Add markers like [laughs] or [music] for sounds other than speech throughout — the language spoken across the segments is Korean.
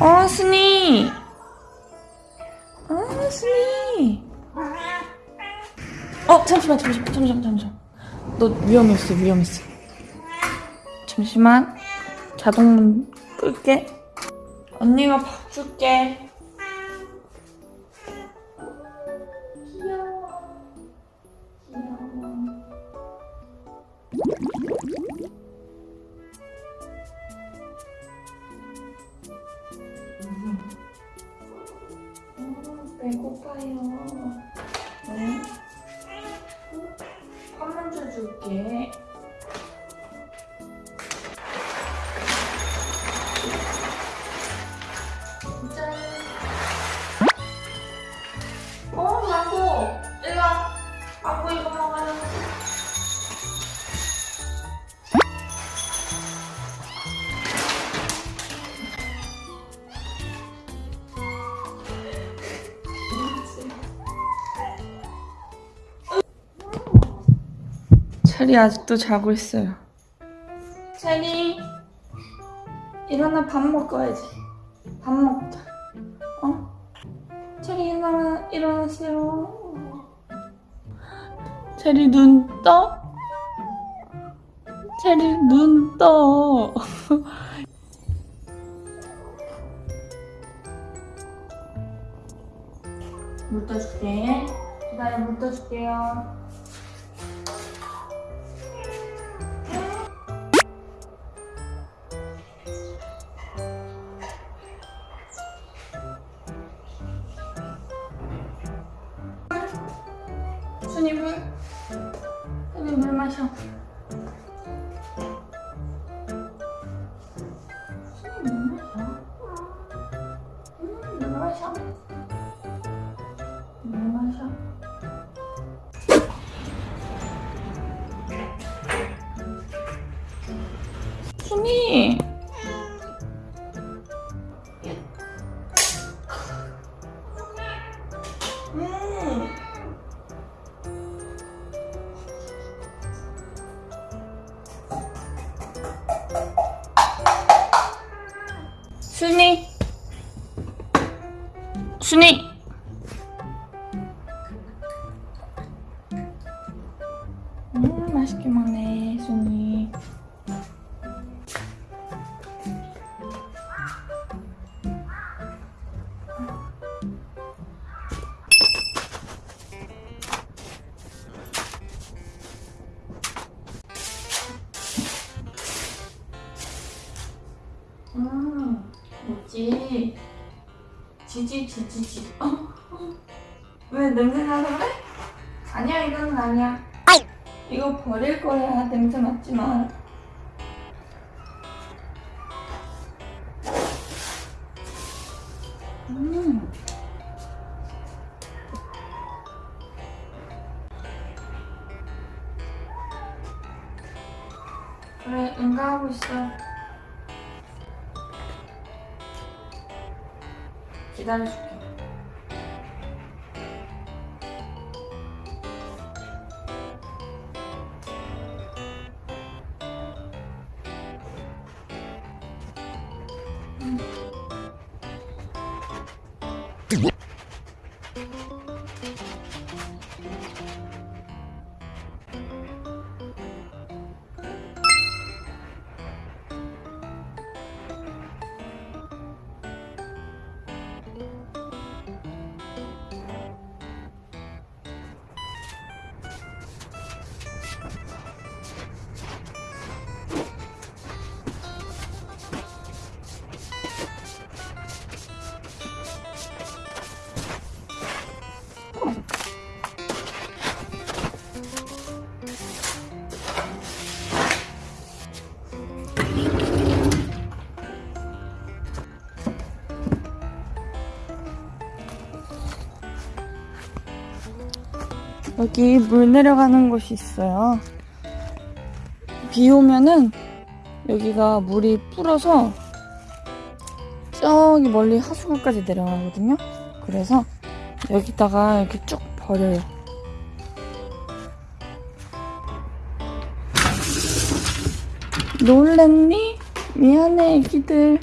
어, 순이. 어, 순이. 어, 잠시만, 잠시만, 잠시만, 잠시만. 너 위험했어, 위험했어. 잠시만. 자동문 끌게. 언니가 밥 줄게. 배고파요. 체리 아직도 자고 있어요. 체리, 일어나 밥 먹어야지. 밥 먹자. 어? 체리 일어나, 일어나세요. 체리 눈 떠? 체리 눈 떠. [laughs] 물 떠줄게. 기다려, 물 떠줄게요. 순이 물. 순이 물 마셔. 순이 물 마셔. 음, 물 마셔. 순이. 음 맛있게 먹네 순이. 음 뭐지 지지 지지 지 어? 어? 왜 냄새 나서 그래? 아니야 이거는 아니야 이거 버릴 거야 냄새 맡지 마 음. 그래 응가하고 있어 기다려줄게 여기 물 내려가는 곳이 있어요. 비 오면은 여기가 물이 불어서 저기 멀리 하수구까지 내려가거든요. 그래서 여기다가 이렇게 쭉 버려요. 놀랬니? 미안해 애기들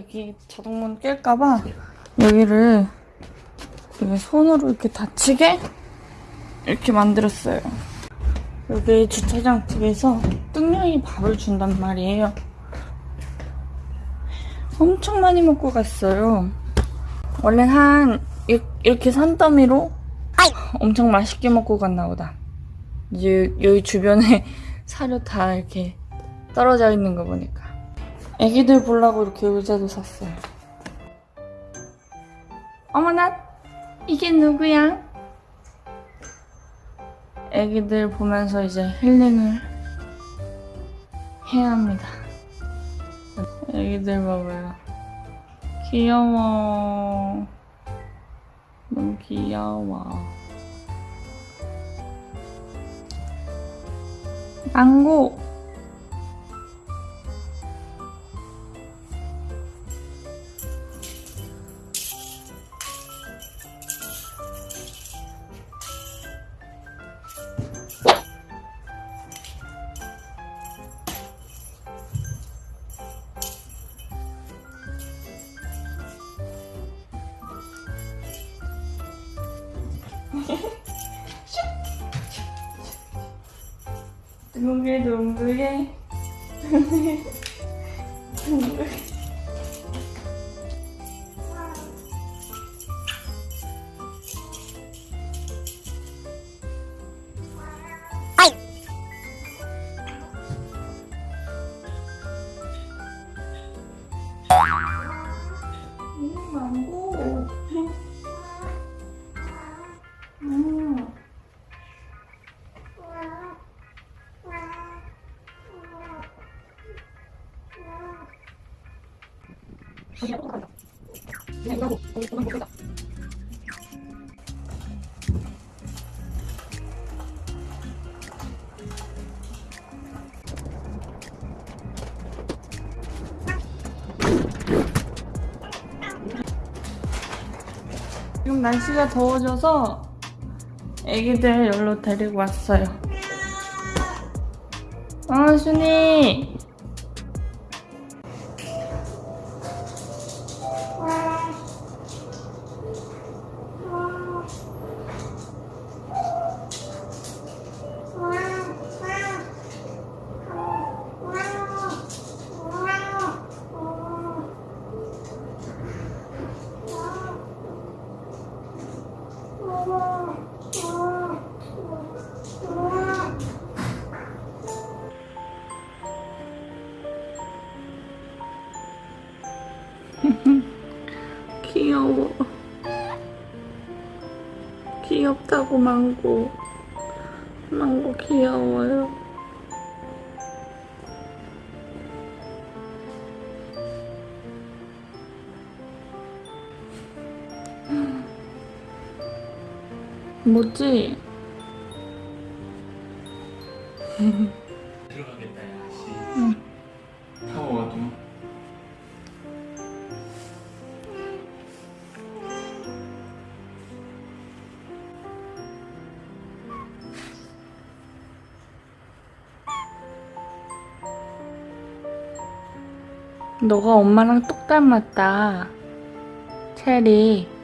여기 자동문 깰까봐 여기를 이렇게 손으로 이렇게 닫히게 이렇게 만들었어요. 여기 주차장 집에서 뚱냥이 밥을 준단 말이에요. 엄청 많이 먹고 갔어요. 원래 한 이- 이렇게 산더미로 엄청 맛있게 먹고 갔나 보다. 이제 여기 주변에 [laughs] 사료 다 이렇게 떨어져 있는 거 보니까. 애기들 보려고 이렇게 의자도 샀어요. 어머나, 이게 누구야? 애기들 보면서 이제 힐링을 해야 합니다. 애기들 봐봐요. 귀여워. 너무 귀여워. 망고. 둥글둥글해. 둥글. 지금 날씨가 더워져서 애기들 여기로 데리고 왔어요. 어, 순이. [laughs] 귀여워. 귀엽다고 망고. 망고 귀여워요. 뭐지? 들어가겠다 야씨 응. 더워도 너가 엄마랑 똑 닮았다. 체리.